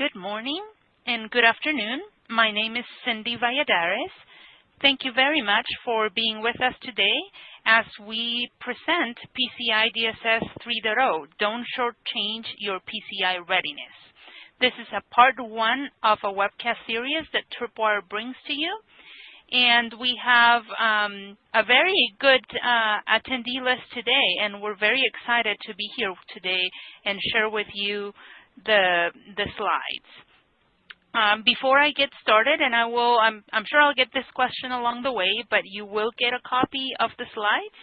Good morning and good afternoon. My name is Cindy Valladares. Thank you very much for being with us today as we present PCI DSS 3.0, Don't Shortchange Your PCI Readiness. This is a part one of a webcast series that Tripwire brings to you. And we have um, a very good uh, attendee list today, and we're very excited to be here today and share with you the, the slides. Um, before I get started, and I will, I'm, I'm sure I'll get this question along the way, but you will get a copy of the slides,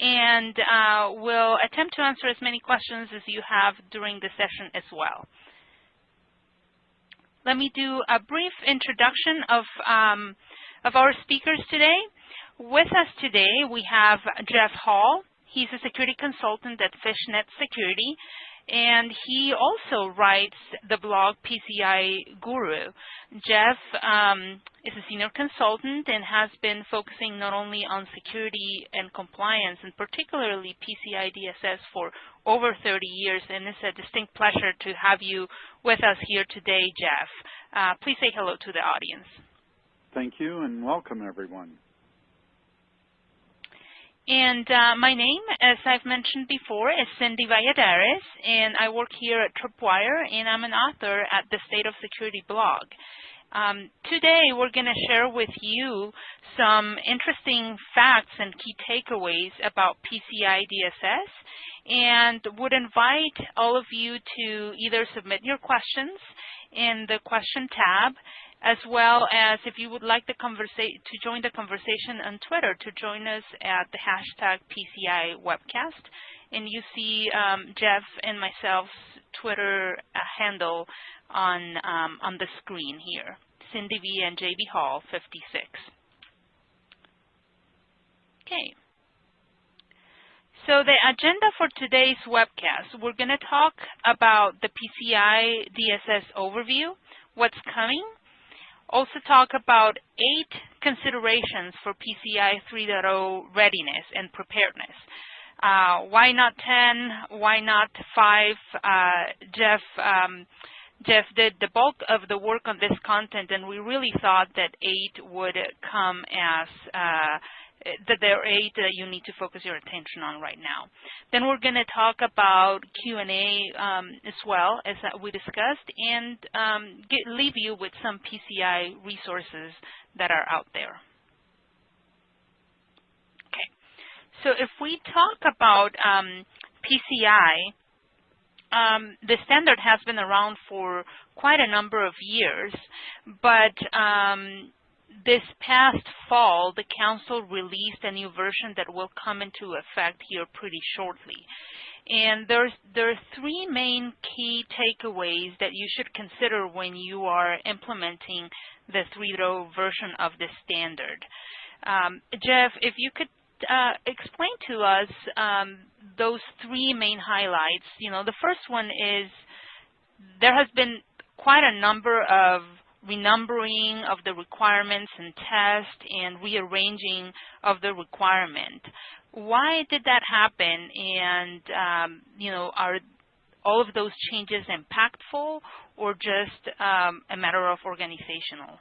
and uh, we'll attempt to answer as many questions as you have during the session as well. Let me do a brief introduction of, um, of our speakers today. With us today, we have Jeff Hall. He's a security consultant at Fishnet Security, and he also writes the blog PCI Guru. Jeff um, is a senior consultant and has been focusing not only on security and compliance, and particularly PCI DSS for over 30 years, and it's a distinct pleasure to have you with us here today, Jeff. Uh, please say hello to the audience. Thank you, and welcome, everyone. And uh, my name, as I've mentioned before, is Cindy Valladares, and I work here at Tripwire, and I'm an author at the State of Security blog. Um, today, we're going to share with you some interesting facts and key takeaways about PCI DSS, and would invite all of you to either submit your questions in the question tab, as well as if you would like to join the conversation on Twitter, to join us at the hashtag PCI webcast. And you see um, Jeff and myself's Twitter uh, handle on, um, on the screen here, Cindy V and JB Hall 56. Okay. So the agenda for today's webcast, we're going to talk about the PCI DSS overview, what's coming, also talk about eight considerations for PCI 3.0 readiness and preparedness. Uh, why not 10? Why not 5? Uh, Jeff, um, Jeff did the bulk of the work on this content, and we really thought that 8 would come as uh, that there are eight that you need to focus your attention on right now. Then we're going to talk about Q&A um, as well, as we discussed, and um, get, leave you with some PCI resources that are out there. Okay, so if we talk about um, PCI, um, the standard has been around for quite a number of years, but um, this past fall, the Council released a new version that will come into effect here pretty shortly. And there's, there are three main key takeaways that you should consider when you are implementing the 3.0 version of the standard. Um, Jeff, if you could uh, explain to us um, those three main highlights. You know, the first one is there has been quite a number of renumbering of the requirements and test and rearranging of the requirement. Why did that happen? And, um, you know, are all of those changes impactful or just um, a matter of organizational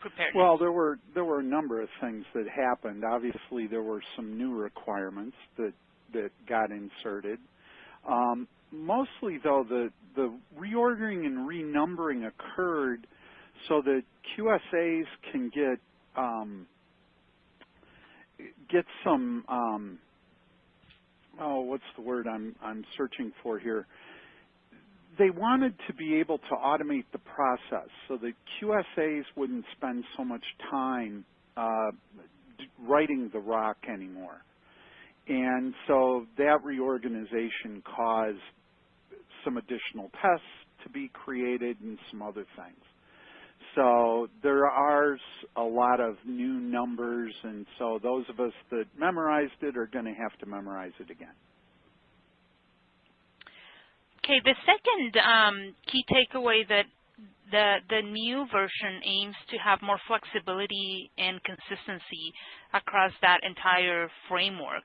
preparedness? Well, there were there were a number of things that happened. Obviously, there were some new requirements that that got inserted. Um, mostly, though, the the reordering and renumbering occurred so the QSAs can get um, get some um, oh what's the word I'm I'm searching for here they wanted to be able to automate the process so that QSAs wouldn't spend so much time uh, writing the ROC anymore. And so that reorganization caused some additional tests to be created and some other things. So there are a lot of new numbers, and so those of us that memorized it are going to have to memorize it again. Okay, the second um, key takeaway that the, the new version aims to have more flexibility and consistency across that entire framework.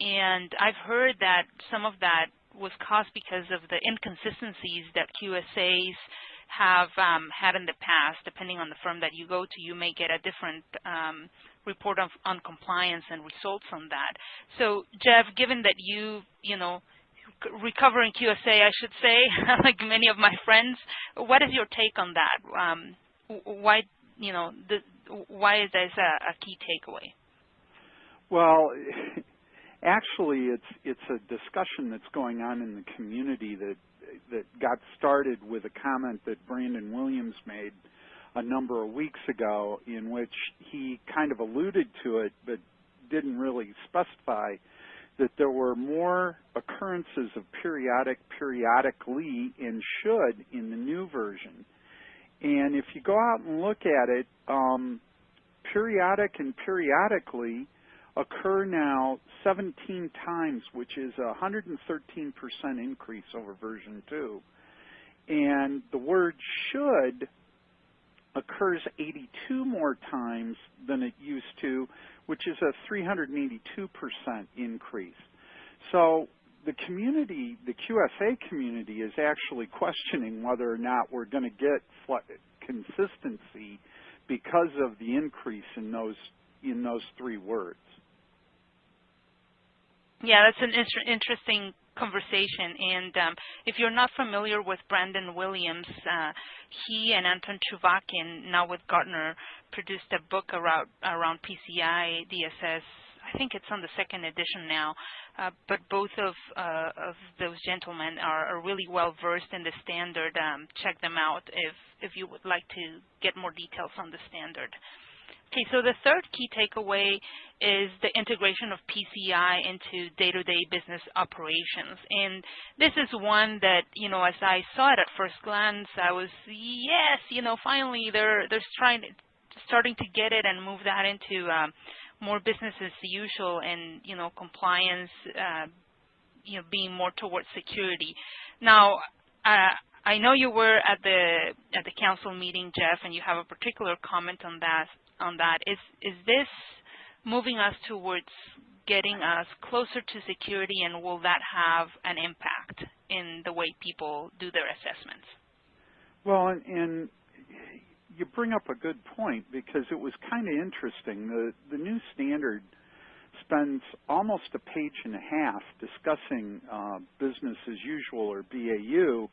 And I've heard that some of that was caused because of the inconsistencies that QSAs have um, had in the past, depending on the firm that you go to, you may get a different um, report of, on compliance and results on that. So, Jeff, given that you, you know, recovering QSA, I should say, like many of my friends, what is your take on that? Um, why, you know, the, why is this a, a key takeaway? Well, actually, it's it's a discussion that's going on in the community that that got started with a comment that Branden Williams made a number of weeks ago, in which he kind of alluded to it, but didn't really specify that there were more occurrences of periodic, periodically, and should in the new version. And if you go out and look at it, um, periodic and periodically occur now 17 times, which is a 113% increase over version 2. And the word should occurs 82 more times than it used to, which is a 382% increase. So the community, the QSA community is actually questioning whether or not we're going to get consistency because of the increase in those in those three words. Yeah, that's an interesting conversation. And um, if you're not familiar with Branden Williams, uh, he and Anton Chuvakin, now with Gartner, produced a book around, around PCI DSS. I think it's on the second edition now. Uh, but both of, uh, of those gentlemen are, are, really well versed in the standard. Um, check them out if, if you would like to get more details on the standard. Okay, so the third key takeaway is the integration of PCI into day-to-day -day business operations. And this is one that, you know, as I saw it at first glance, I was, yes, you know, finally they're, they're trying, starting to get it and move that into um, more business as usual and, you know, compliance, uh, you know, being more towards security. Now, uh, I know you were at the at the council meeting, Jeff, and you have a particular comment on that on that. Is, is this moving us towards getting us closer to security and will that have an impact in the way people do their assessments? Well, and, and you bring up a good point because it was kind of interesting. The, the new standard spends almost a page and a half discussing uh, business as usual or BAU.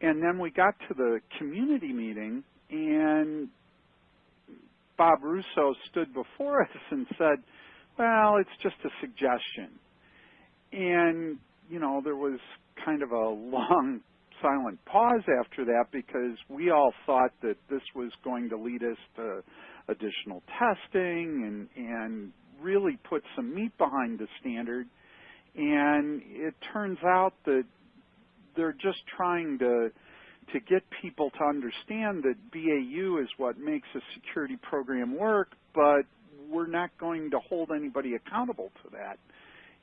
And then we got to the community meeting and Bob Russo stood before us and said, well, it's just a suggestion. And, you know, there was kind of a long silent pause after that because we all thought that this was going to lead us to additional testing and, and really put some meat behind the standard. And it turns out that they're just trying to to get people to understand that BAU is what makes a security program work, but we're not going to hold anybody accountable to that.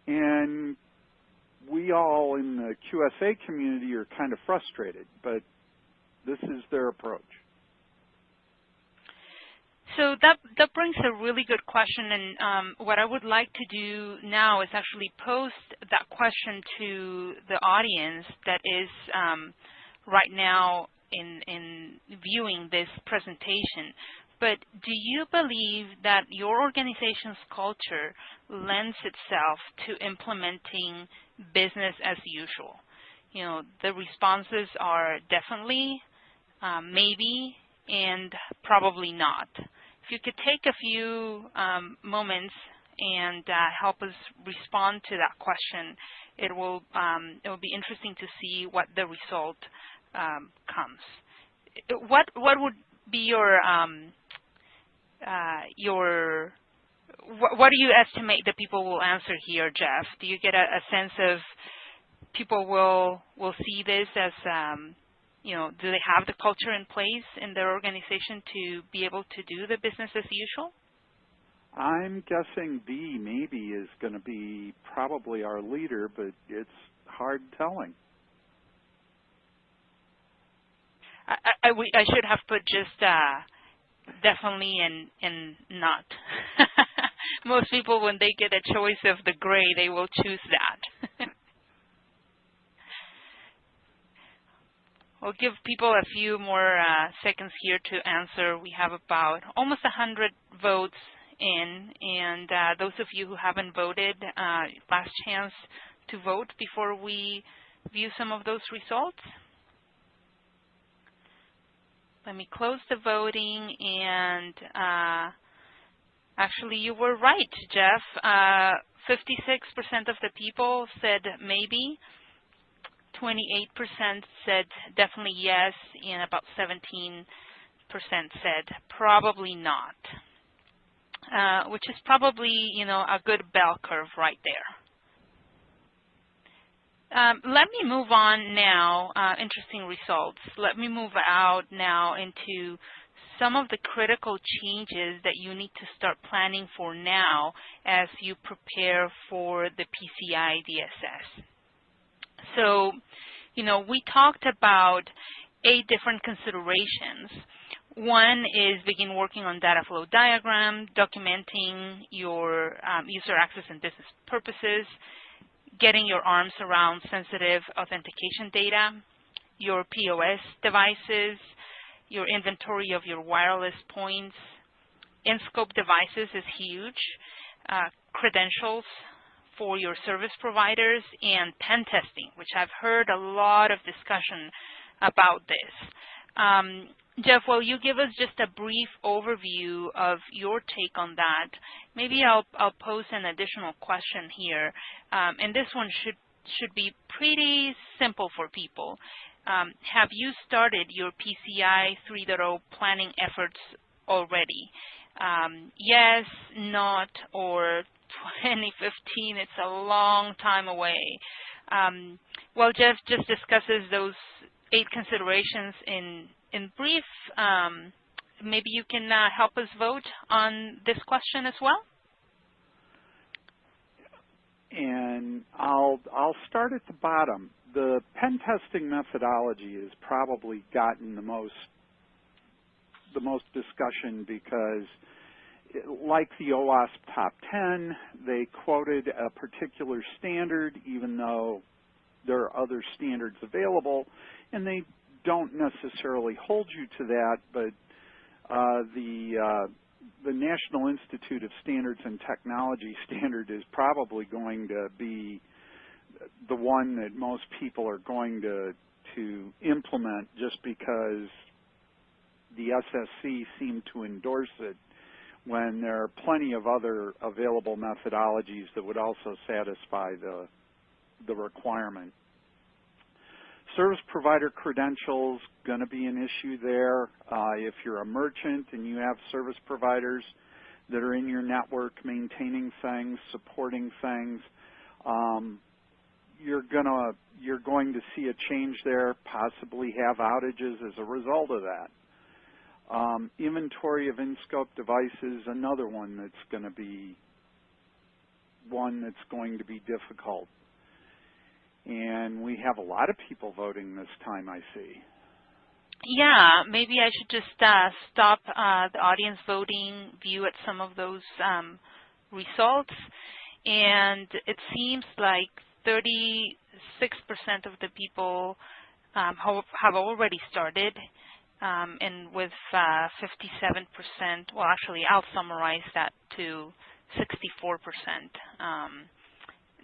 And we all in the QSA community are kind of frustrated, but this is their approach. So that that brings a really good question, and um, what I would like to do now is actually post that question to the audience that is um, right now in, in viewing this presentation, but do you believe that your organization's culture lends itself to implementing business as usual? You know, the responses are definitely, um, maybe, and probably not. If you could take a few um, moments and uh, help us respond to that question, it will um, it will be interesting to see what the result um, comes. What what would be your um, uh, your what, what, do you estimate that people will answer here, Jeff? Do you get a, a sense of people will will see this as um, you know, do they have the culture in place in their organization to be able to do the business as usual? I'm guessing B maybe is going to be probably our leader, but it's hard telling. I, I, I should have put just uh, definitely and and not. Most people, when they get a choice of the gray, they will choose that. we'll give people a few more uh, seconds here to answer. We have about almost 100 votes in, and uh, those of you who haven't voted, uh, last chance to vote before we view some of those results. Let me close the voting and uh, actually you were right, Jeff. 56% uh, of the people said maybe. 28% said definitely yes, and about 17% said probably not, uh, which is probably, you know, a good bell curve right there. Um, let me move on now, uh, interesting results. Let me move out now into some of the critical changes that you need to start planning for now as you prepare for the PCI DSS. So, you know, we talked about eight different considerations. One is begin working on data flow diagram, documenting your um, user access and business purposes, getting your arms around sensitive authentication data, your POS devices, your inventory of your wireless points. In-scope devices is huge. Uh, credentials for your service providers and pen testing, which I've heard a lot of discussion about this. Um, Jeff, will you give us just a brief overview of your take on that? Maybe I'll, I'll pose an additional question here, um, and this one should should be pretty simple for people. Um, have you started your PCI 3.0 planning efforts already? Um, yes, not, or 2015, it's a long time away. Um, well, Jeff just discusses those eight considerations in in brief, um, maybe you can uh, help us vote on this question as well. And I'll I'll start at the bottom. The pen testing methodology has probably gotten the most the most discussion because like the OWASP top 10, they quoted a particular standard even though there are other standards available, and they don't necessarily hold you to that, but uh, the uh, the National Institute of Standards and Technology standard is probably going to be the one that most people are going to to implement just because the SSC seemed to endorse it when there are plenty of other available methodologies that would also satisfy the the requirement. Service provider credentials going to be an issue there. Uh, if you're a merchant and you have service providers that are in your network maintaining things, supporting things, um, you're gonna you're going to see a change there, possibly have outages as a result of that. Um, inventory of in-scope devices, another one that's going to be one that's going to be difficult. And we have a lot of people voting this time, I see. Yeah, maybe I should just uh, stop uh, the audience voting, view at some of those um, results. And it seems like 36% of the people um, have already started. Um, and with 57%, uh, well, actually, I'll summarize that to 64%. Um,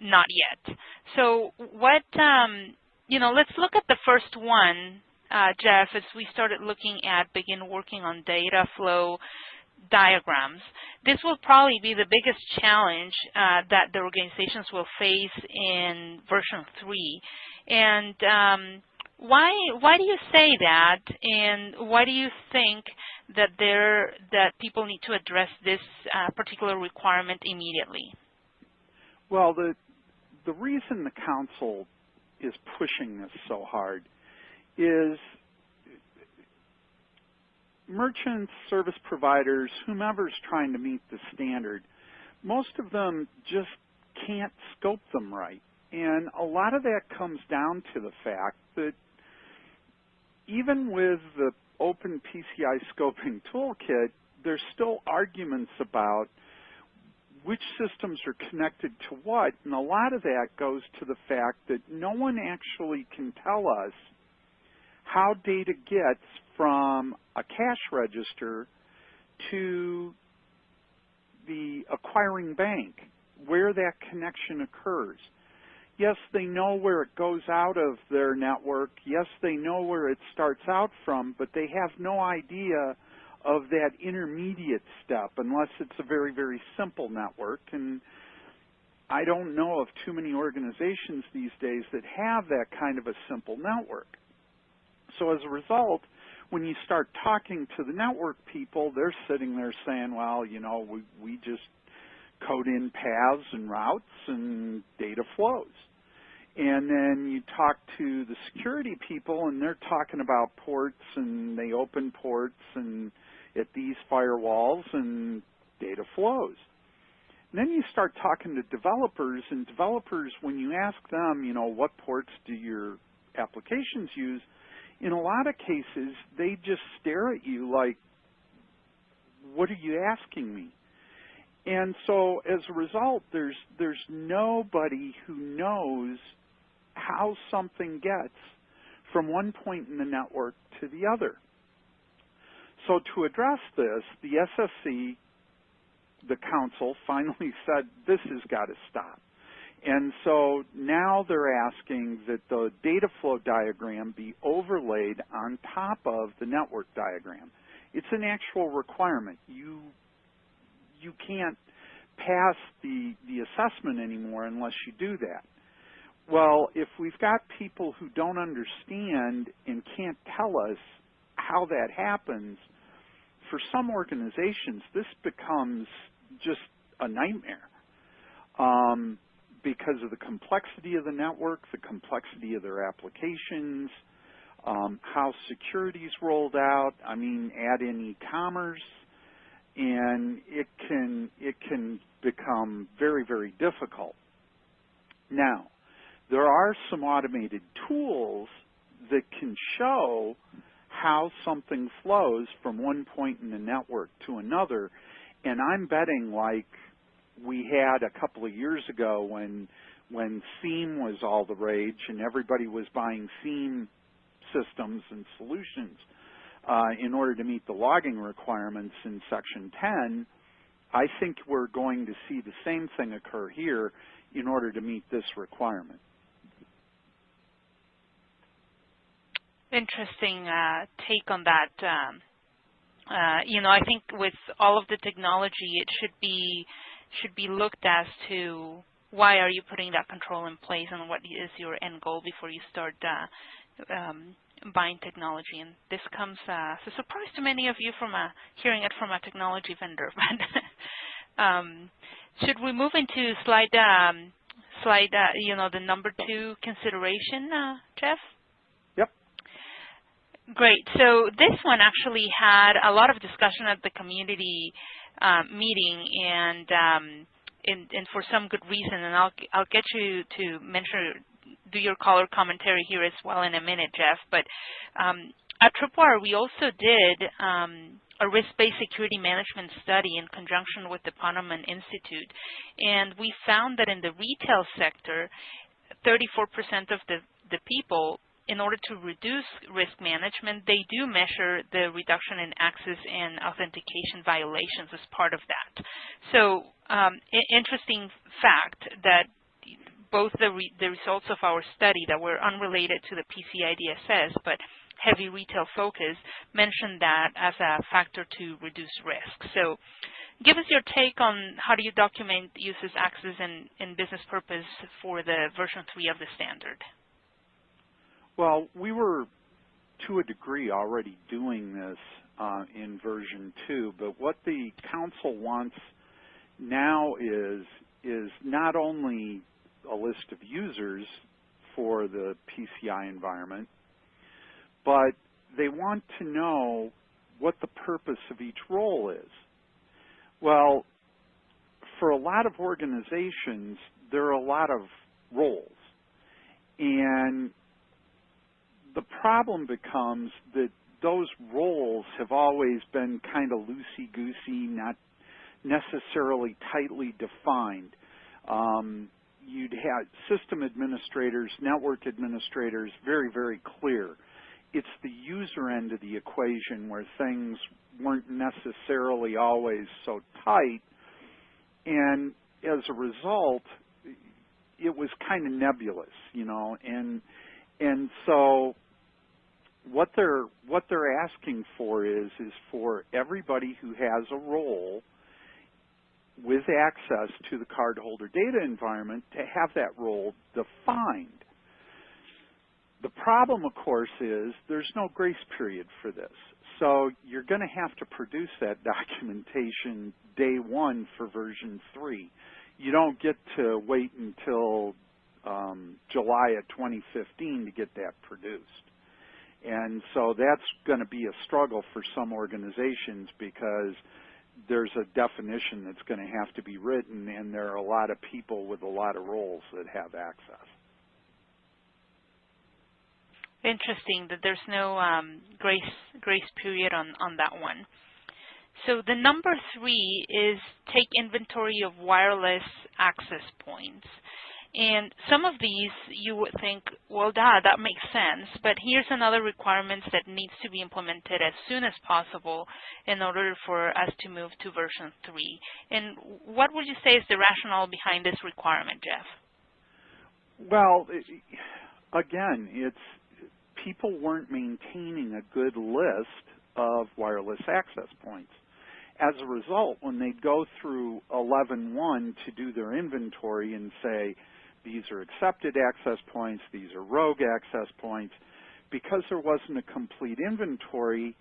not yet. So what, um, you know, let's look at the first one, uh, Jeff, as we started looking at begin working on data flow diagrams. This will probably be the biggest challenge uh, that the organizations will face in version 3. And um, why why do you say that and why do you think that there that people need to address this uh, particular requirement immediately? Well, the the reason the council is pushing this so hard is merchants, service providers, whomever's trying to meet the standard, most of them just can't scope them right. And a lot of that comes down to the fact that even with the open PCI scoping toolkit, there's still arguments about which systems are connected to what, and a lot of that goes to the fact that no one actually can tell us how data gets from a cash register to the acquiring bank, where that connection occurs. Yes, they know where it goes out of their network. Yes, they know where it starts out from, but they have no idea of that intermediate step unless it's a very, very simple network. And I don't know of too many organizations these days that have that kind of a simple network. So as a result, when you start talking to the network people, they're sitting there saying, well, you know, we, we just code in paths and routes and data flows. And then you talk to the security people and they're talking about ports and they open ports and at these firewalls and data flows. And then you start talking to developers and developers, when you ask them, you know, what ports do your applications use, in a lot of cases, they just stare at you like, what are you asking me? And so as a result, there's, there's nobody who knows how something gets from one point in the network to the other. So to address this, the SSC, the council, finally said this has got to stop. And so now they're asking that the data flow diagram be overlaid on top of the network diagram. It's an actual requirement. You you can't pass the, the assessment anymore unless you do that. Well, if we've got people who don't understand and can't tell us how that happens, for some organizations, this becomes just a nightmare. Um, because of the complexity of the network, the complexity of their applications, um, how is rolled out. I mean, add in e-commerce, and it can it can become very very difficult. Now, there are some automated tools that can show how something flows from one point in the network to another, and I'm betting like we had a couple of years ago when when SIEM was all the rage and everybody was buying SIEM systems and solutions uh, in order to meet the logging requirements in Section 10, I think we're going to see the same thing occur here in order to meet this requirement. Interesting uh, take on that. Um, uh, you know, I think with all of the technology, it should be should be looked as to why are you putting that control in place and what is your end goal before you start uh, um, buying technology. And this comes uh, as a surprise to many of you from a, hearing it from a technology vendor. But um, should we move into slide, um, slide, uh, you know, the number two consideration, uh, Jeff? Great. So this one actually had a lot of discussion at the community um, meeting and, um, and, and for some good reason. And I'll I'll get you to mention do your color commentary here as well in a minute, Jeff. But um, at Tripwire, we also did um, a risk-based security management study in conjunction with the Ponemon Institute, and we found that in the retail sector, 34% of the, the people in order to reduce risk management, they do measure the reduction in access and authentication violations as part of that. So um, interesting fact that both the, re the results of our study that were unrelated to the PCI DSS, but heavy retail focus, mentioned that as a factor to reduce risk. So give us your take on how do you document users access and, and business purpose for the version 3 of the standard. Well, we were to a degree already doing this uh, in version 2, but what the council wants now is is not only a list of users for the PCI environment, but they want to know what the purpose of each role is. Well, for a lot of organizations, there are a lot of roles. And the problem becomes that those roles have always been kind of loosey-goosey, not necessarily tightly defined. Um, you'd have system administrators, network administrators, very, very clear. it's the user end of the equation where things weren't necessarily always so tight. And as a result, it was kind of nebulous, you know, and and so what they're what they're asking for is is for everybody who has a role with access to the cardholder data environment to have that role defined. The problem, of course, is there's no grace period for this. So you're going to have to produce that documentation day one for version three. You don't get to wait until um, July of 2015 to get that produced. And so that's going to be a struggle for some organizations because there's a definition that's going to have to be written and there are a lot of people with a lot of roles that have access. Interesting that there's no um, grace grace period on, on that one. So the number three is take inventory of wireless access points. And some of these you would think, well, duh, that makes sense. But here's another requirement that needs to be implemented as soon as possible in order for us to move to version 3. And what would you say is the rationale behind this requirement, Jeff? Well, again, it's people weren't maintaining a good list of wireless access points. As a result, when they go through 11.1 to do their inventory and say, these are accepted access points, these are rogue access points. Because there wasn't a complete inventory,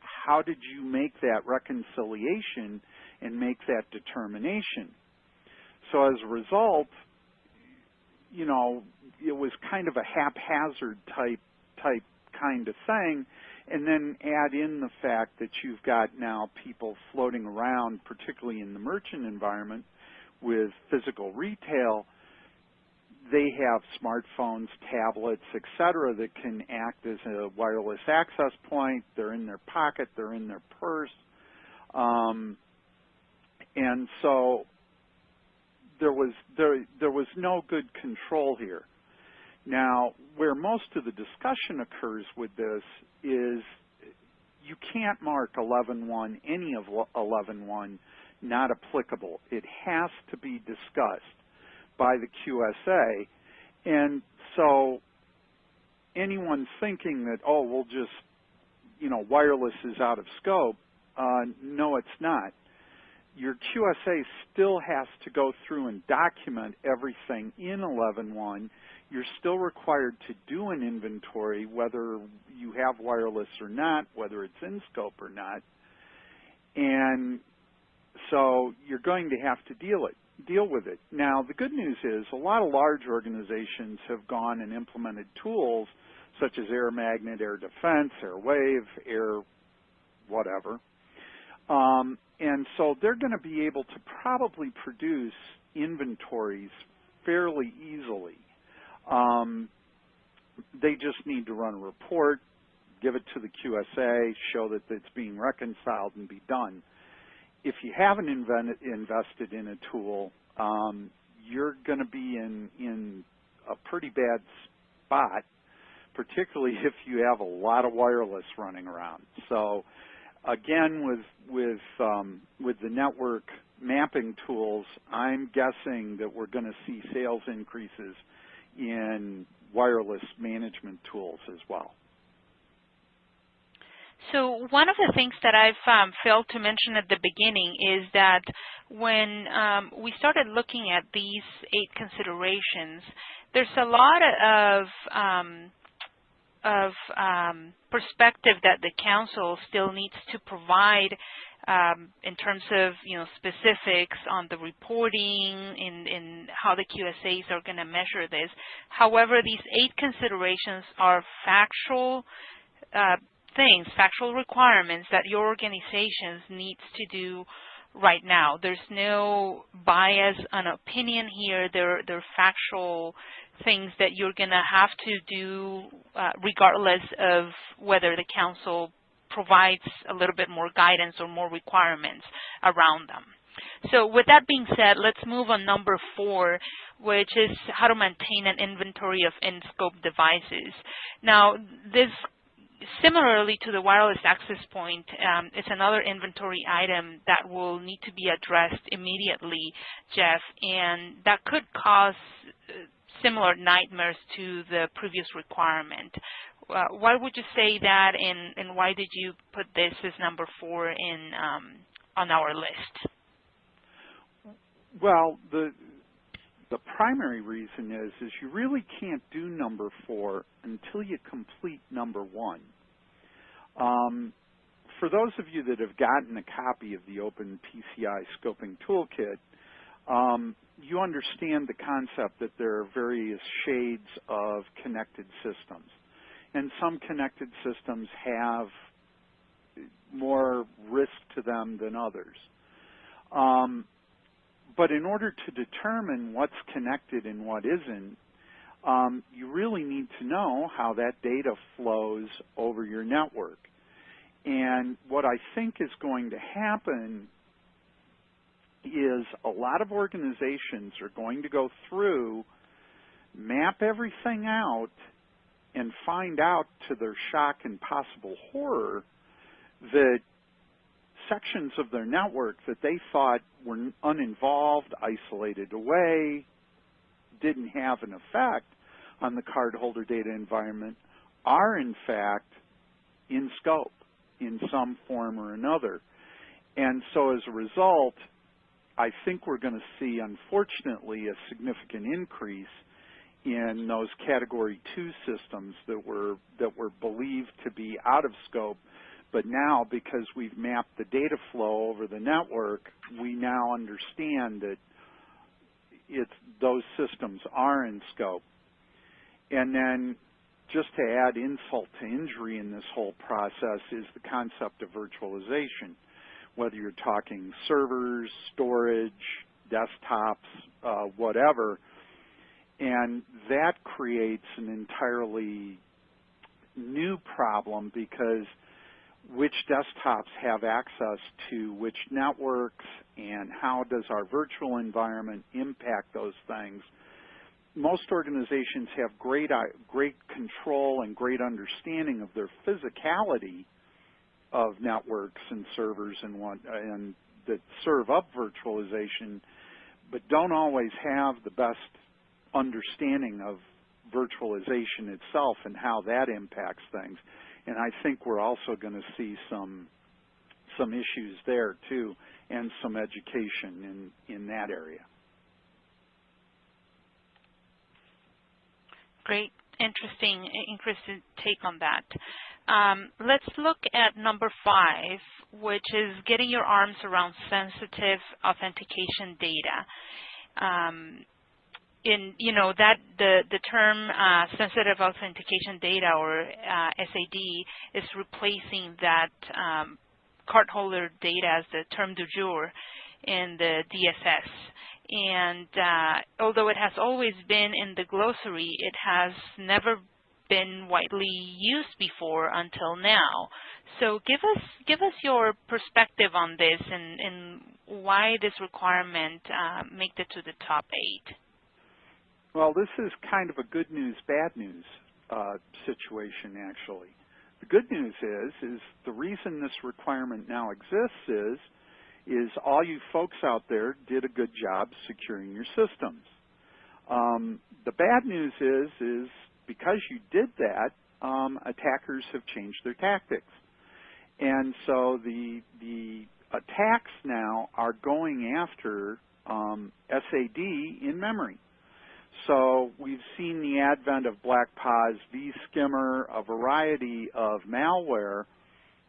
how did you make that reconciliation and make that determination? So as a result, you know, it was kind of a haphazard type type kind of thing and then add in the fact that you've got now people floating around, particularly in the merchant environment with physical retail they have smartphones, tablets, etc., that can act as a wireless access point. They're in their pocket, they're in their purse. Um, and so there was there there was no good control here. Now, where most of the discussion occurs with this is you can't mark 11.1, any of 11.1, not applicable. It has to be discussed by the QSA. And so anyone thinking that, oh, we'll just, you know, wireless is out of scope, uh, no, it's not. Your QSA still has to go through and document everything in 11.1. You're still required to do an inventory, whether you have wireless or not, whether it's in scope or not. And so you're going to have to deal it deal with it. Now, the good news is a lot of large organizations have gone and implemented tools such as Air Magnet, Air Defense, Air Wave, Air whatever. Um, and so they're going to be able to probably produce inventories fairly easily. Um, they just need to run a report, give it to the QSA, show that it's being reconciled and be done if you haven't invented, invested in a tool, um, you're going to be in, in a pretty bad spot, particularly if you have a lot of wireless running around. So again, with, with, um, with the network mapping tools, I'm guessing that we're going to see sales increases in wireless management tools as well. So one of the things that I've um, failed to mention at the beginning is that when um, we started looking at these eight considerations, there's a lot of um, of um, perspective that the council still needs to provide um, in terms of you know specifics on the reporting in, in how the QSAs are going to measure this. However, these eight considerations are factual uh, things, factual requirements that your organizations needs to do right now. There's no bias and opinion here. They're, they're factual things that you're going to have to do uh, regardless of whether the council provides a little bit more guidance or more requirements around them. So with that being said, let's move on number four, which is how to maintain an inventory of in-scope devices. Now, this similarly to the wireless access point, um, it's another inventory item that will need to be addressed immediately, Jeff, and that could cause uh, similar nightmares to the previous requirement. Uh, why would you say that, and, and, why did you put this as number four in um, on our list? Well, the the primary reason is is you really can't do number four until you complete number one. Um, for those of you that have gotten a copy of the Open PCI Scoping Toolkit, um, you understand the concept that there are various shades of connected systems. And some connected systems have more risk to them than others. Um, but in order to determine what's connected and what isn't, um, you really need to know how that data flows over your network. And what I think is going to happen is a lot of organizations are going to go through, map everything out, and find out to their shock and possible horror that sections of their network that they thought were uninvolved, isolated away, didn't have an effect on the cardholder data environment are in fact in scope in some form or another. And so as a result, I think we're going to see, unfortunately, a significant increase in those category two systems that were that were believed to be out of scope but now, because we've mapped the data flow over the network, we now understand that it's, those systems are in scope. And then just to add insult to injury in this whole process is the concept of virtualization. Whether you're talking servers, storage, desktops, uh, whatever, and that creates an entirely new problem because which desktops have access to which networks and how does our virtual environment impact those things. Most organizations have great, uh, great control and great understanding of their physicality of networks and servers and, what, and that serve up virtualization, but don't always have the best understanding of virtualization itself and how that impacts things and I think we're also going to see some some issues there too, and some education in in that area. Great, interesting, interesting take on that. Um, let's look at number five, which is getting your arms around sensitive authentication data. Um, in you know that the the term uh, sensitive authentication data or uh, SAD is replacing that um, cardholder data as the term du jour in the DSS. And uh, although it has always been in the glossary, it has never been widely used before until now. So give us give us your perspective on this and, and why this requirement uh, make it to the top eight. Well, this is kind of a good news, bad news uh, situation, actually. The good news is, is the reason this requirement now exists is, is all you folks out there did a good job securing your systems. Um, the bad news is, is because you did that, um, attackers have changed their tactics. And so the, the attacks now are going after um, SAD in memory. So we've seen the advent of BlackPOS, vSkimmer, a variety of malware,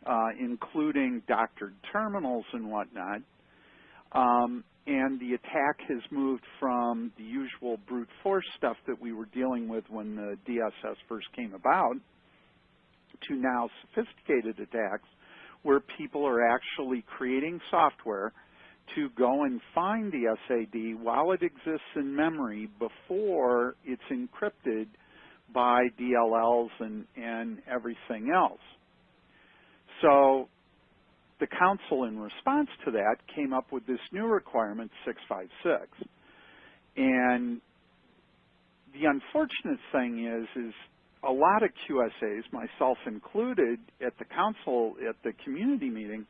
uh, including doctored terminals and whatnot. Um, and the attack has moved from the usual brute force stuff that we were dealing with when the DSS first came about to now sophisticated attacks where people are actually creating software to go and find the SAD while it exists in memory before it's encrypted by DLLs and, and everything else. So the council in response to that came up with this new requirement 656. And the unfortunate thing is, is a lot of QSAs, myself included, at the council, at the community meeting,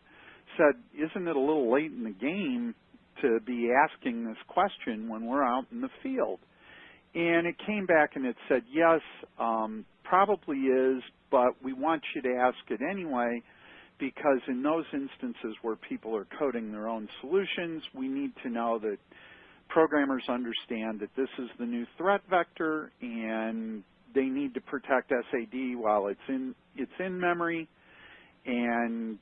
said, isn't it a little late in the game to be asking this question when we're out in the field? And it came back and it said, yes, um, probably is, but we want you to ask it anyway because in those instances where people are coding their own solutions, we need to know that programmers understand that this is the new threat vector and they need to protect SAD while it's in it's in memory and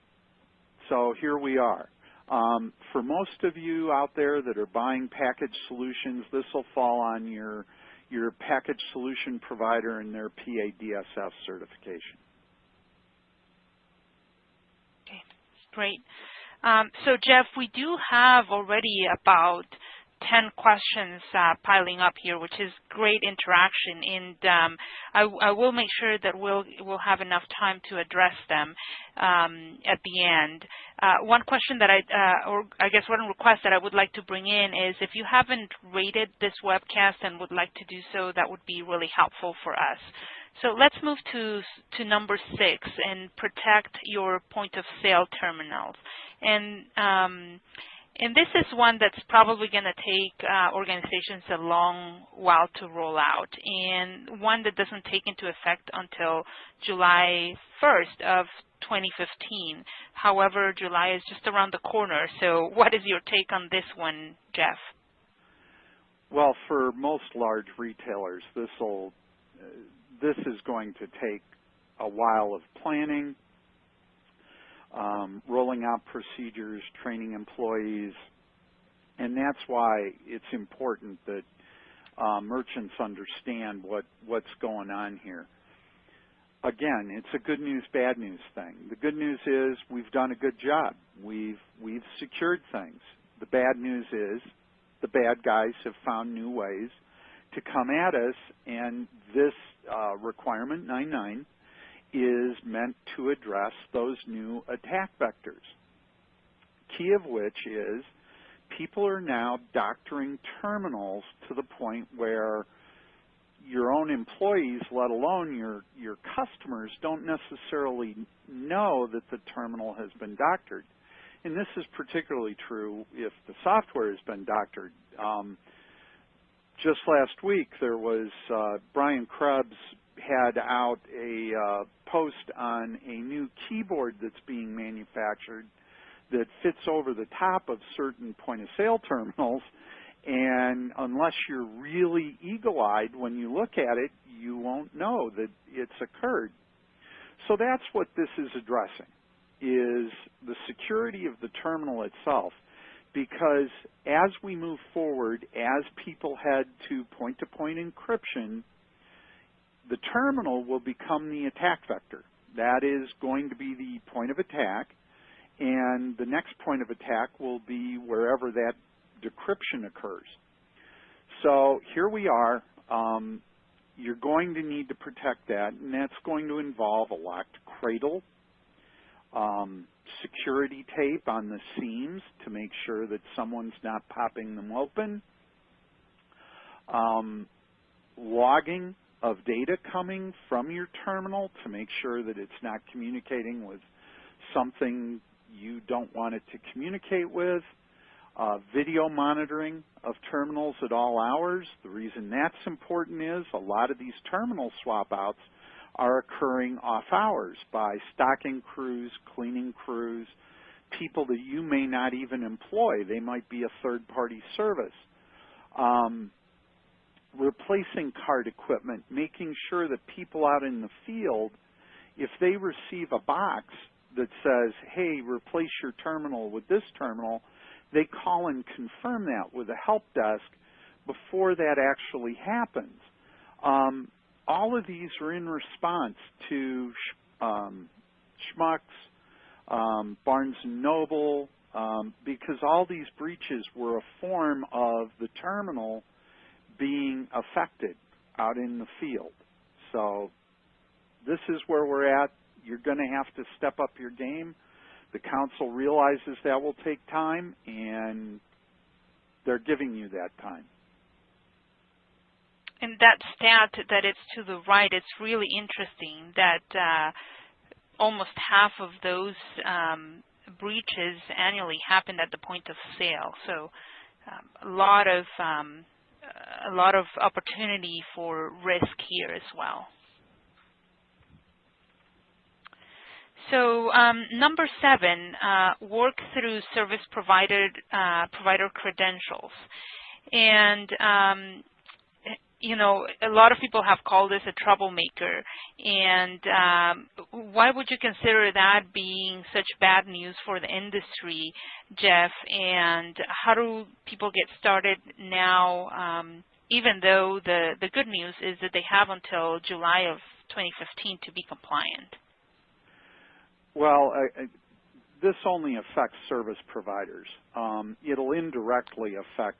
so here we are. Um, for most of you out there that are buying package solutions, this will fall on your your package solution provider and their PADSS certification. Okay, great. Um, so Jeff, we do have already about 10 questions uh, piling up here, which is great interaction. And um, I, I, will make sure that we'll, we'll have enough time to address them um, at the end. Uh, one question that I, uh, or I guess one request that I would like to bring in is if you haven't rated this webcast and would like to do so, that would be really helpful for us. So let's move to, to number six and protect your point of sale terminals. And um, and this is one that's probably going to take uh, organizations a long while to roll out, and one that doesn't take into effect until July 1st of 2015. However, July is just around the corner, so what is your take on this one, Jeff? Well, for most large retailers, this will uh, this is going to take a while of planning um, rolling out procedures, training employees, and that's why it's important that uh, merchants understand what, what's going on here. Again, it's a good news, bad news thing. The good news is we've done a good job. We've, we've secured things. The bad news is the bad guys have found new ways to come at us, and this uh, requirement 99 is meant to address those new attack vectors. Key of which is people are now doctoring terminals to the point where your own employees, let alone your, your customers, don't necessarily know that the terminal has been doctored. And this is particularly true if the software has been doctored. Um, just last week, there was uh, Brian Krebs had out a uh, post on a new keyboard that's being manufactured that fits over the top of certain point of sale terminals. And unless you're really eagle-eyed when you look at it you won't know that it's occurred. So that's what this is addressing is the security of the terminal itself. Because as we move forward as people head to point-to-point -point encryption the terminal will become the attack vector. That is going to be the point of attack, and the next point of attack will be wherever that decryption occurs. So here we are. Um, you're going to need to protect that, and that's going to involve a locked cradle, um, security tape on the seams to make sure that someone's not popping them open, um, logging of data coming from your terminal to make sure that it's not communicating with something you don't want it to communicate with. Uh, video monitoring of terminals at all hours. The reason that's important is a lot of these terminal swap outs are occurring off hours by stocking crews, cleaning crews, people that you may not even employ. They might be a third party service. Um, replacing card equipment, making sure that people out in the field, if they receive a box that says, hey, replace your terminal with this terminal, they call and confirm that with a help desk before that actually happens. Um, all of these are in response to um, Schnucks, um, Barnes & Noble, um, because all these breaches were a form of the terminal being affected out in the field. So this is where we're at. You're going to have to step up your game. The council realizes that will take time, and they're giving you that time. and that stat that it's to the right, it's really interesting that uh, almost half of those um, breaches annually happen at the point of sale. So um, a lot of um, a lot of opportunity for risk here as well. So um, number seven, uh, work through service provider uh, provider credentials, and um, you know, a lot of people have called this a troublemaker. And um, why would you consider that being such bad news for the industry, Jeff? And how do people get started now, um, even though the, the good news is that they have until July of 2015 to be compliant? Well, I, I, this only affects service providers. Um, it'll indirectly affect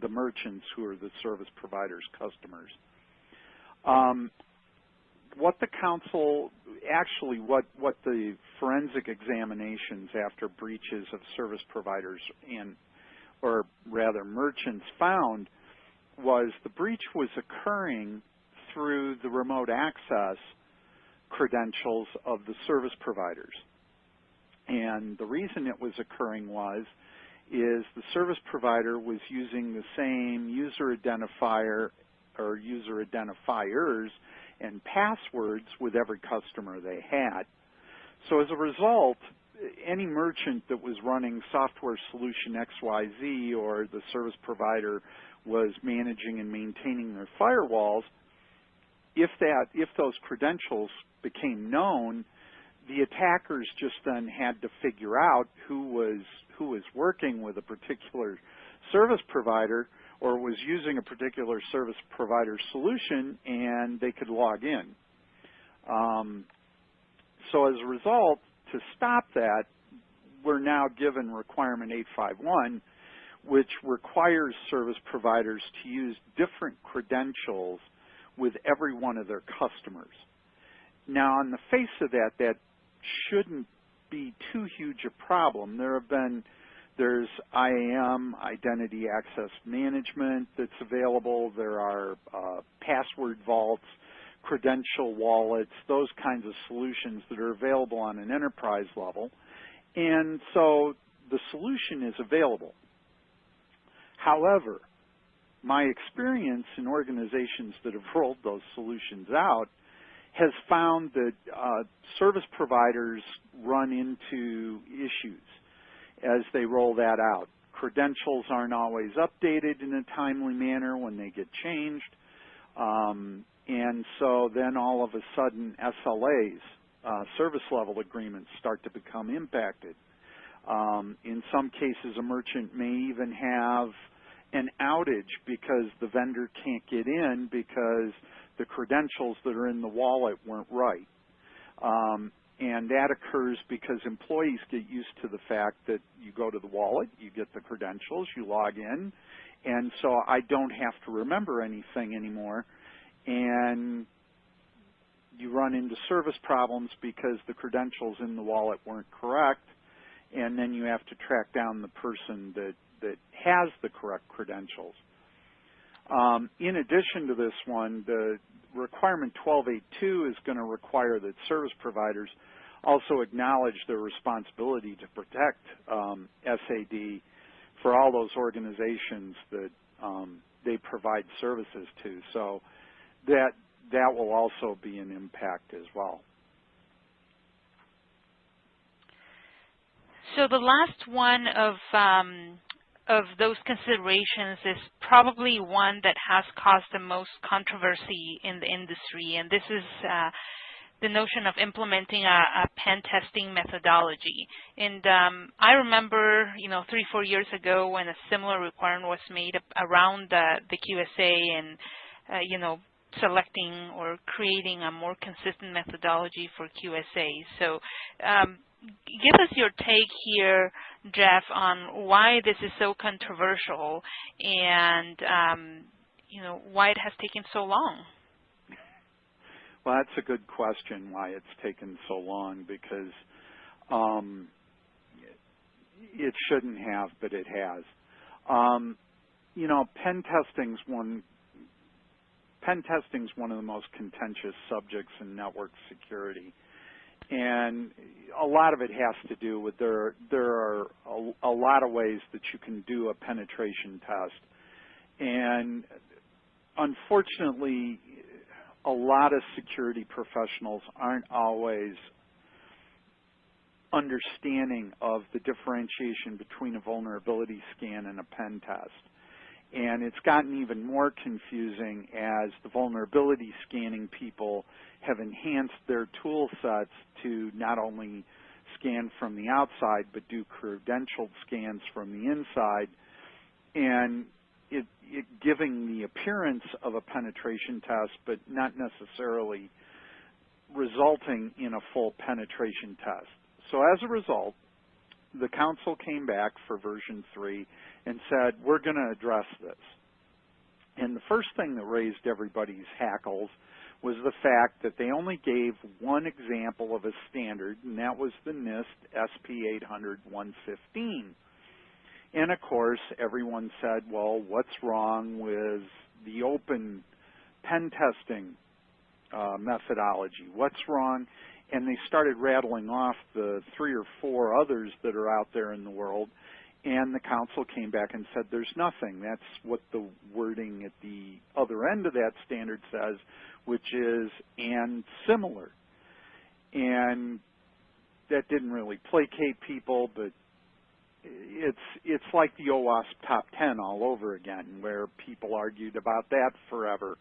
the merchants who are the service providers' customers. Um, what the council, actually what, what the forensic examinations after breaches of service providers and, or rather merchants found was the breach was occurring through the remote access credentials of the service providers. And the reason it was occurring was is the service provider was using the same user identifier or user identifiers and passwords with every customer they had. So as a result, any merchant that was running software solution XYZ or the service provider was managing and maintaining their firewalls, if that if those credentials became known, the attackers just then had to figure out who was who was working with a particular service provider or was using a particular service provider solution and they could log in. Um, so as a result, to stop that, we're now given requirement 851, which requires service providers to use different credentials with every one of their customers. Now, on the face of that, that shouldn't be too huge a problem. There have been there's IAM, Identity Access Management, that's available. There are uh, password vaults, credential wallets, those kinds of solutions that are available on an enterprise level. And so the solution is available. However, my experience in organizations that have rolled those solutions out has found that uh, service providers run into issues as they roll that out. Credentials aren't always updated in a timely manner when they get changed. Um, and so then all of a sudden SLAs, uh, service level agreements start to become impacted. Um, in some cases, a merchant may even have an outage because the vendor can't get in because the credentials that are in the wallet weren't right. Um, and that occurs because employees get used to the fact that you go to the wallet, you get the credentials, you log in, and so I don't have to remember anything anymore. And you run into service problems because the credentials in the wallet weren't correct, and then you have to track down the person that, that has the correct credentials. Um, in addition to this one, the requirement 1282 is going to require that service providers also acknowledge their responsibility to protect um, SAD for all those organizations that um, they provide services to. So that that will also be an impact as well. So the last one of um, of those considerations is probably one that has caused the most controversy in the industry, and this is uh, the notion of implementing a, a, pen testing methodology. And um, I remember, you know, three, four years ago when a similar requirement was made around the, QSA and, uh, you know, selecting or creating a more consistent methodology for QSA. So um, give us your take here, Jeff, on why this is so controversial and, um, you know, why it has taken so long. Well, that's a good question, why it's taken so long, because um, it shouldn't have, but it has. Um, you know, pen testing's one pen testing is one of the most contentious subjects in network security. And a lot of it has to do with there, there are a, a lot of ways that you can do a penetration test. And unfortunately, a lot of security professionals aren't always understanding of the differentiation between a vulnerability scan and a pen test. And it's gotten even more confusing as the vulnerability scanning people have enhanced their tool sets to not only scan from the outside, but do credentialed scans from the inside. And it, it giving the appearance of a penetration test, but not necessarily resulting in a full penetration test. So as a result, the council came back for version 3 and said, we're going to address this. And the first thing that raised everybody's hackles was the fact that they only gave one example of a standard, and that was the NIST SP 800-115. And of course, everyone said, well, what's wrong with the open pen testing uh, methodology? What's wrong? And they started rattling off the three or four others that are out there in the world. And the council came back and said, there's nothing. That's what the wording at the other end of that standard says, which is and similar. And that didn't really placate people, but it's it's like the OWASP top 10 all over again, where people argued about that forever.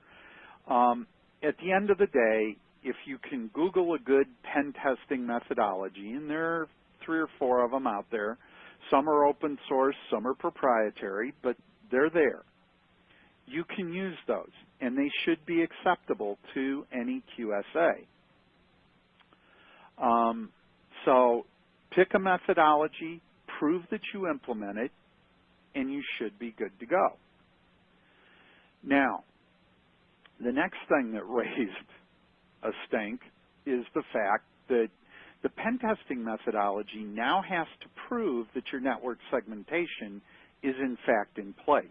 Um, at the end of the day, if you can Google a good pen testing methodology, and there are three or four of them out there, some are open source, some are proprietary, but they're there. You can use those, and they should be acceptable to any QSA. Um, so pick a methodology, prove that you implement it, and you should be good to go. Now, the next thing that raised a stink is the fact that the pen testing methodology now has to prove that your network segmentation is in fact in place.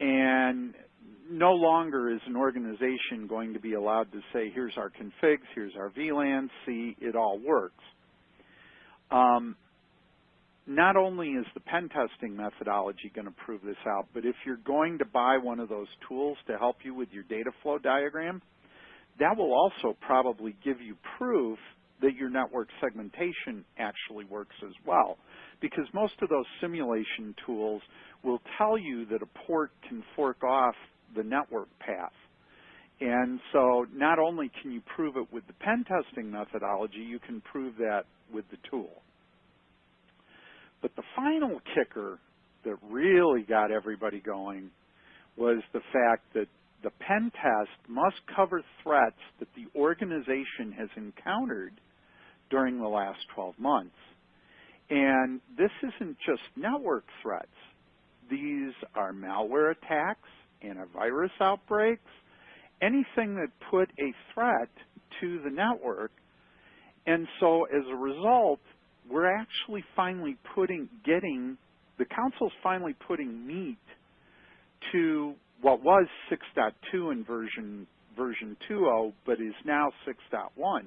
And no longer is an organization going to be allowed to say, here's our configs, here's our VLAN, see, it all works. Um, not only is the pen testing methodology going to prove this out, but if you're going to buy one of those tools to help you with your data flow diagram, that will also probably give you proof that your network segmentation actually works as well. Because most of those simulation tools will tell you that a port can fork off the network path. And so not only can you prove it with the pen testing methodology, you can prove that with the tool. But the final kicker that really got everybody going was the fact that the pen test must cover threats that the organization has encountered during the last 12 months. And this isn't just network threats. These are malware attacks, antivirus outbreaks, anything that put a threat to the network. And so as a result, we're actually finally putting, getting, the council's finally putting meat to what was 6.2 in version version 2.0, but is now 6.1.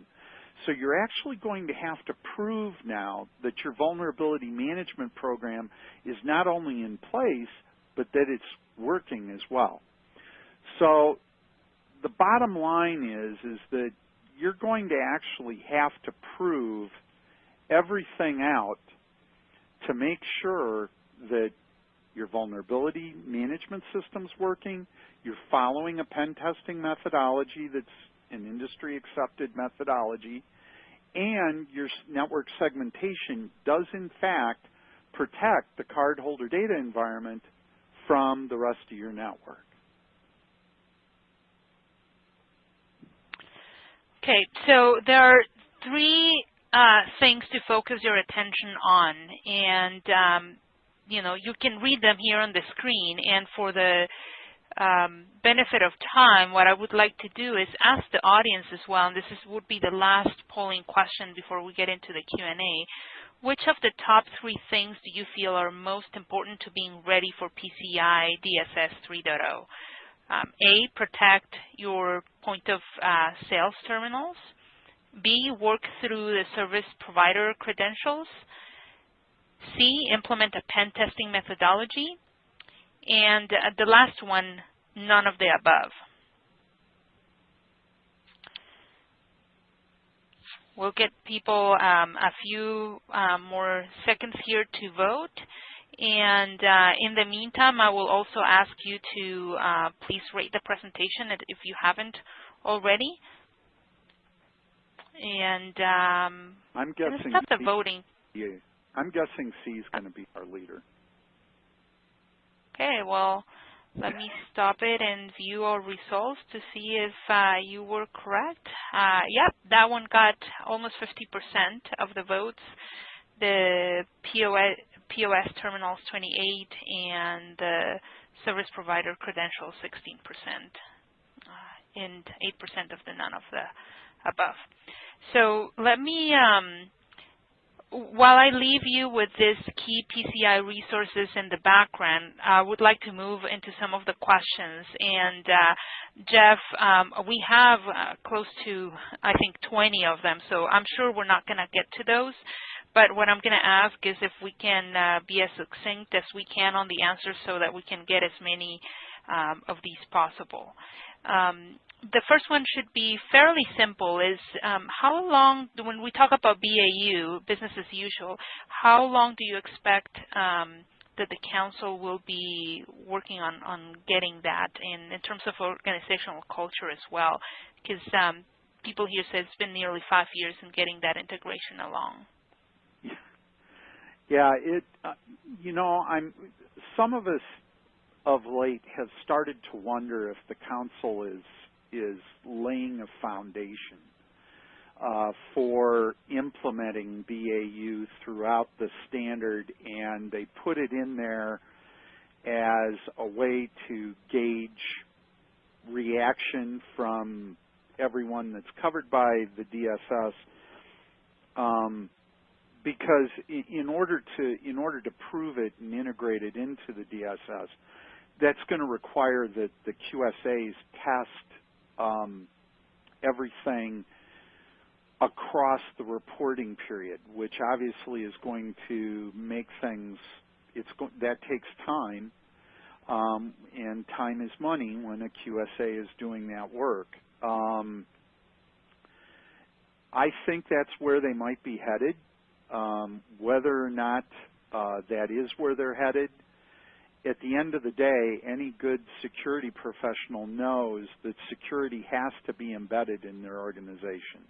So you're actually going to have to prove now that your vulnerability management program is not only in place, but that it's working as well. So the bottom line is, is that you're going to actually have to prove everything out to make sure that your vulnerability management system's working, you're following a pen testing methodology that's an industry accepted methodology, and your network segmentation does in fact protect the cardholder data environment from the rest of your network. Okay, so there are three uh, things to focus your attention on. And, um, you know, you can read them here on the screen. And for the um, benefit of time, what I would like to do is ask the audience as well, and this is, would be the last polling question before we get into the Q&A. Which of the top three things do you feel are most important to being ready for PCI DSS 3.0? Um, A, protect your point of uh, sales terminals. B, work through the service provider credentials. C, implement a pen testing methodology. And uh, the last one, none of the above. We'll get people um, a few um, more seconds here to vote. And uh, in the meantime, I will also ask you to uh, please rate the presentation if you haven't already. And um, I'm guessing start the voting. Yeah, I'm guessing C is going to be our leader. Okay, well, let me stop it and view our results to see if uh, you were correct. Uh, yep, that one got almost 50% of the votes. The POS, POS terminals 28 and the service provider credentials 16% uh, and 8% of the none of the above. So let me um, while I leave you with these key PCI resources in the background, I would like to move into some of the questions. And uh, Jeff, um, we have uh, close to, I think, 20 of them, so I'm sure we're not going to get to those. But what I'm going to ask is if we can uh, be as succinct as we can on the answers so that we can get as many um, of these possible. Um, the first one should be fairly simple is um, how long, when we talk about BAU, business as usual, how long do you expect um, that the council will be working on, on getting that in, in terms of organizational culture as well? Because um, people here say it's been nearly five years in getting that integration along. Yeah, it, uh, you know, I'm, some of us of late have started to wonder if the council is is laying a foundation uh, for implementing BAU throughout the standard, and they put it in there as a way to gauge reaction from everyone that's covered by the DSS. Um, because in order to in order to prove it and integrate it into the DSS, that's going to require that the QSAs test um, everything across the reporting period, which obviously is going to make things, it's that takes time, um, and time is money when a QSA is doing that work. Um, I think that's where they might be headed. Um, whether or not uh, that is where they're headed, at the end of the day, any good security professional knows that security has to be embedded in their organization.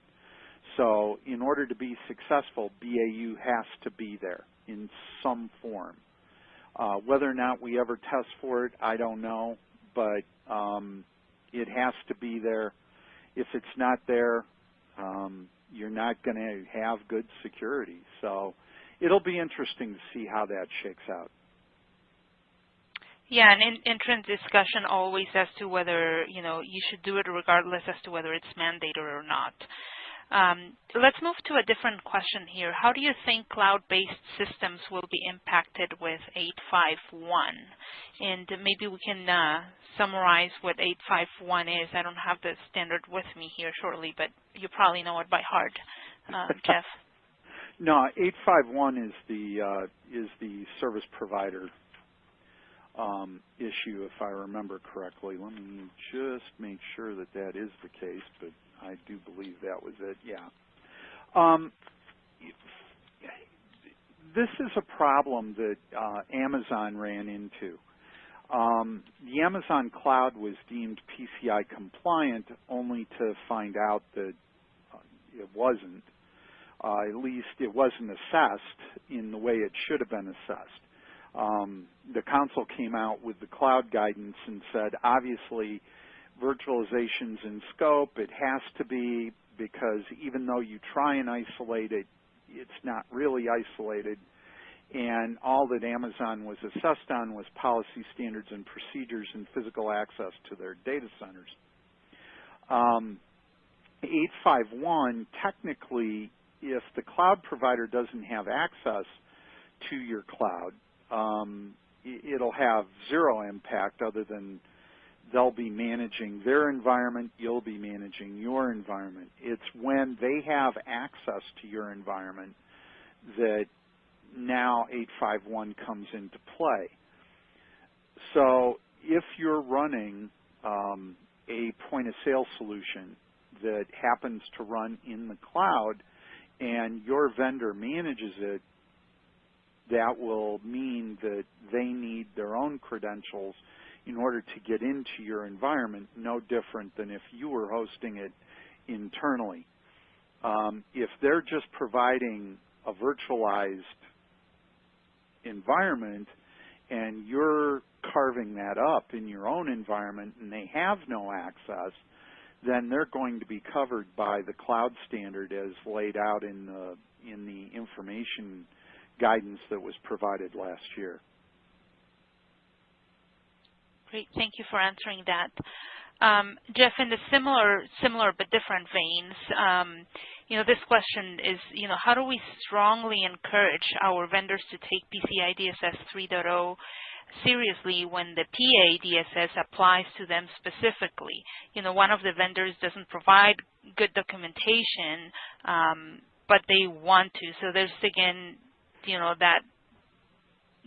So in order to be successful, BAU has to be there in some form. Uh, whether or not we ever test for it, I don't know, but um, it has to be there. If it's not there, um, you're not going to have good security. So it'll be interesting to see how that shakes out. Yeah, an in, entrant discussion always as to whether you know you should do it regardless as to whether it's mandated or not. Um, let's move to a different question here. How do you think cloud-based systems will be impacted with 851? And maybe we can uh, summarize what 851 is. I don't have the standard with me here shortly, but you probably know it by heart, uh, Jeff. no, 851 is the uh, is the service provider um, issue, if I remember correctly. Let me just make sure that that is the case, but I do believe that was it. Yeah. Um, this is a problem that uh, Amazon ran into. Um, the Amazon cloud was deemed PCI compliant only to find out that uh, it wasn't. Uh, at least it wasn't assessed in the way it should have been assessed um, the council came out with the cloud guidance and said, obviously, virtualization's in scope. It has to be because even though you try and isolate it, it's not really isolated. And all that Amazon was assessed on was policy standards and procedures and physical access to their data centers. Um, 851, technically, if the cloud provider doesn't have access to your cloud, um, it'll have zero impact other than they'll be managing their environment, you'll be managing your environment. It's when they have access to your environment that now 851 comes into play. So if you're running um, a point of sale solution that happens to run in the cloud and your vendor manages it, that will mean that they need their own credentials in order to get into your environment, no different than if you were hosting it internally. Um, if they're just providing a virtualized environment and you're carving that up in your own environment and they have no access, then they're going to be covered by the cloud standard as laid out in the in the information guidance that was provided last year. Great. Thank you for answering that. Um, Jeff, in the similar, similar but different veins, um, you know, this question is, you know, how do we strongly encourage our vendors to take PCI DSS 3.0 seriously when the PA DSS applies to them specifically? You know, one of the vendors doesn't provide good documentation, um, but they want to. So there's again, you know, that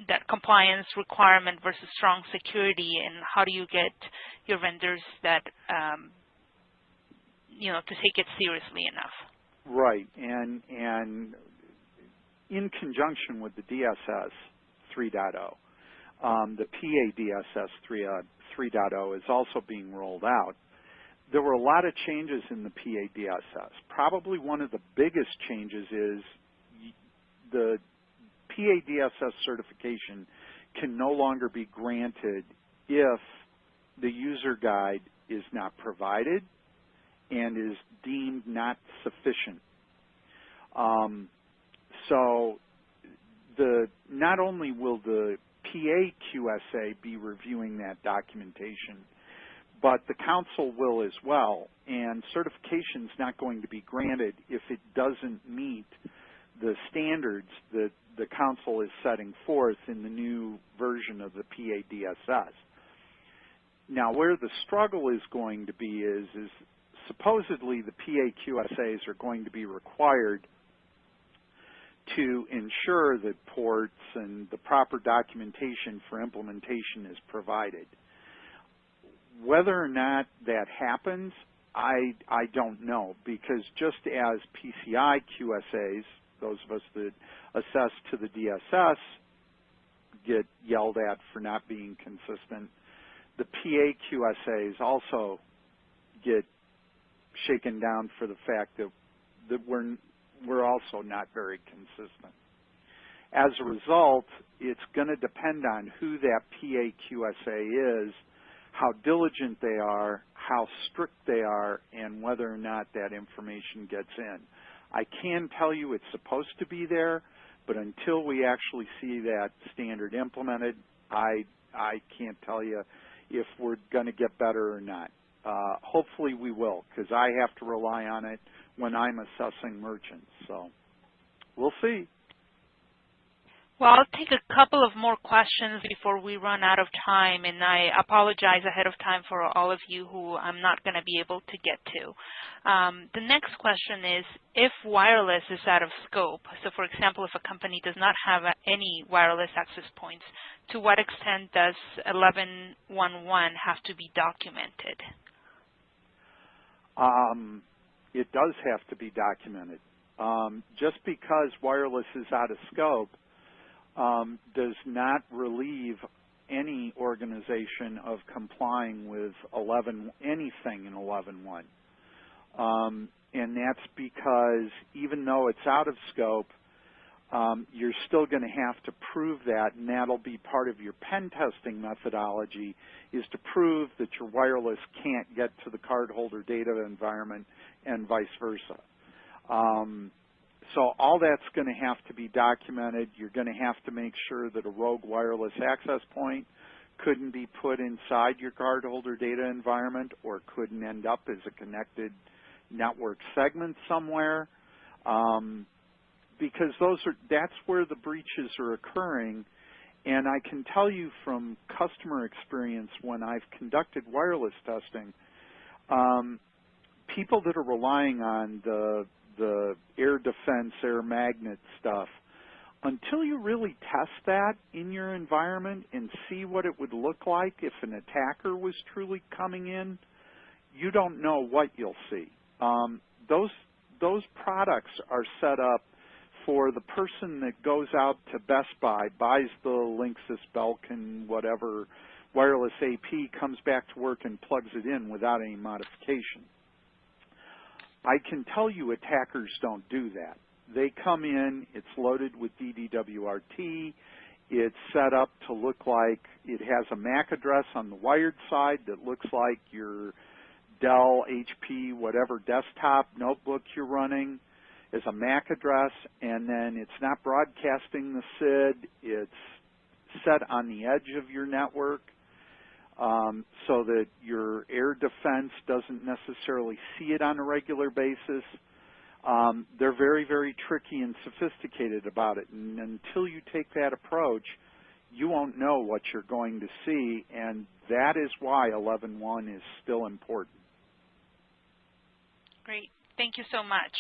that compliance requirement versus strong security, and how do you get your vendors that um, you know to take it seriously enough? Right, and and in conjunction with the DSS 3.0, um, the PA DSS 3, uh, 3.0 is also being rolled out. There were a lot of changes in the PA DSS. Probably one of the biggest changes is the PADSS certification can no longer be granted if the user guide is not provided and is deemed not sufficient. Um, so the not only will the PAQSA be reviewing that documentation, but the council will as well, and certification is not going to be granted if it doesn't meet the standards that the council is setting forth in the new version of the PADSS. Now, where the struggle is going to be is, is supposedly the PAQSAs are going to be required to ensure that ports and the proper documentation for implementation is provided. Whether or not that happens, I, I don't know because just as PCI QSAs, those of us that assess to the DSS get yelled at for not being consistent. The PA QSAs also get shaken down for the fact that, that we're, we're also not very consistent. As a result, it's going to depend on who that PA QSA is, how diligent they are, how strict they are, and whether or not that information gets in. I can tell you it's supposed to be there, but until we actually see that standard implemented, I I can't tell you if we're going to get better or not. Uh, hopefully we will, because I have to rely on it when I'm assessing merchants. So we'll see. Well, I'll take a couple of more questions before we run out of time, and I apologize ahead of time for all of you who I'm not going to be able to get to. Um, the next question is, if wireless is out of scope, so for example, if a company does not have any wireless access points, to what extent does 11.1.1 have to be documented? Um, it does have to be documented. Um, just because wireless is out of scope um, does not relieve any organization of complying with 11 anything in 11.1. Um, and that's because even though it's out of scope, um, you're still going to have to prove that, and that'll be part of your pen testing methodology, is to prove that your wireless can't get to the cardholder data environment and vice versa. Um, so all that's going to have to be documented. You're going to have to make sure that a rogue wireless access point couldn't be put inside your cardholder data environment or couldn't end up as a connected network segment somewhere. Um, because those are that's where the breaches are occurring And I can tell you from customer experience when I've conducted wireless testing, um, people that are relying on the the AirDefense, air magnet stuff, until you really test that in your environment and see what it would look like if an attacker was truly coming in, you don't know what you'll see. Um, those those products are set up for the person that goes out to Best Buy, buys the Linksys, Belkin, whatever wireless AP, comes back to work and plugs it in without any modification. I can tell you attackers don't do that. They come in, it's loaded with DDWRT, it's set up to look like it has a MAC address on the wired side that looks like your Dell, HP, whatever desktop notebook you're running is a MAC address, and then it's not broadcasting the SID. It's set on the edge of your network um, so that your AirDefense doesn't necessarily see it on a regular basis. Um, they're very, very tricky and sophisticated about it, and until you take that approach, you won't know what you're going to see, and that is why 11.1 is still important. Great. Thank you so much.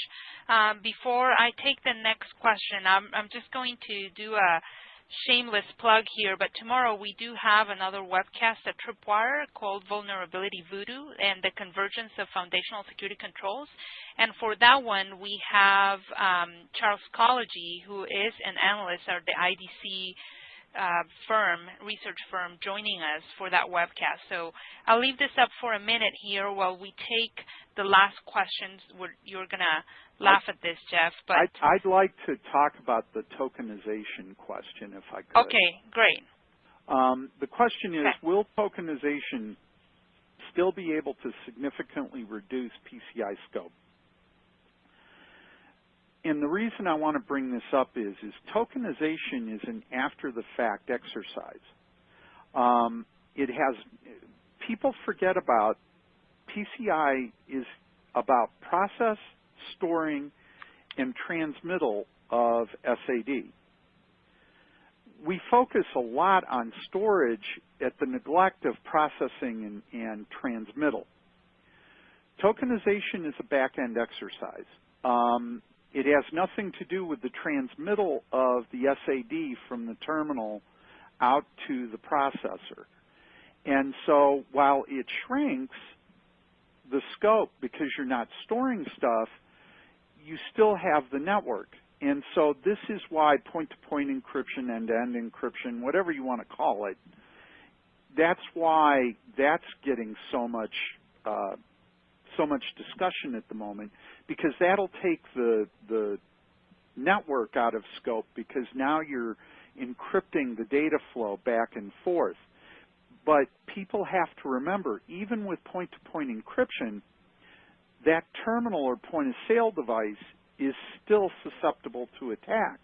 Um, before I take the next question, I'm, I'm just going to do a shameless plug here, but tomorrow we do have another webcast at Tripwire called Vulnerability Voodoo and the Convergence of Foundational Security Controls. And for that one, we have um, Charles Kolodgy, who is an analyst at the IDC uh, firm, research firm, joining us for that webcast. So I'll leave this up for a minute here while we take the last questions. you're going to laugh at this, Jeff. But I'd, I'd, like to talk about the tokenization question, if I could. Okay, great. Um, the question is, okay. will tokenization still be able to significantly reduce PCI scope? and the reason I want to bring this up is, is tokenization is an after-the-fact exercise. Um, it has, people forget about, PCI is about process, storing, and transmittal of SAD. We focus a lot on storage at the neglect of processing and, and transmittal. Tokenization is a back-end exercise. Um, it has nothing to do with the transmittal of the SAD from the terminal out to the processor. And so while it shrinks the scope because you're not storing stuff, you still have the network. And so this is why point-to-point -point encryption, end-to-end -end encryption, whatever you want to call it, that's why that's getting so much uh, so much discussion at the moment because that'll take the the network out of scope because now you're encrypting the data flow back and forth. But people have to remember, even with point-to-point -point encryption, that terminal or point-of-sale device is still susceptible to attack.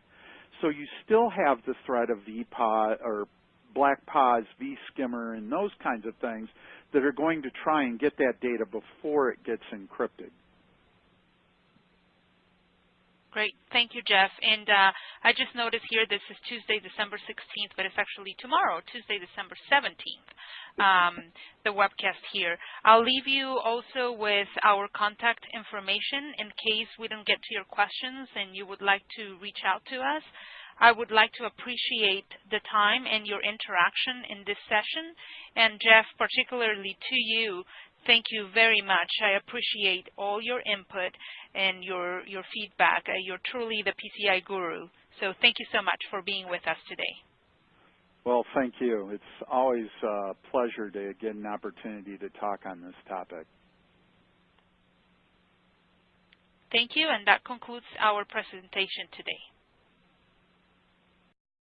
So you still have the threat of VPOD or BlackPOS, vSkimmer, and those kinds of things that are going to try and get that data before it gets encrypted. Great. Thank you, Jeff. And uh, I just noticed here this is Tuesday, December 16th, but it's actually tomorrow, Tuesday, December 17th, um, the webcast here. I'll leave you also with our contact information in case we don't get to your questions and you would like to reach out to us. I would like to appreciate the time and your interaction in this session. And Jeff, particularly to you, thank you very much. I appreciate all your input and your, your feedback. Uh, you're truly the PCI guru. So thank you so much for being with us today. Well, thank you. It's always a pleasure to get an opportunity to talk on this topic. Thank you, and that concludes our presentation today.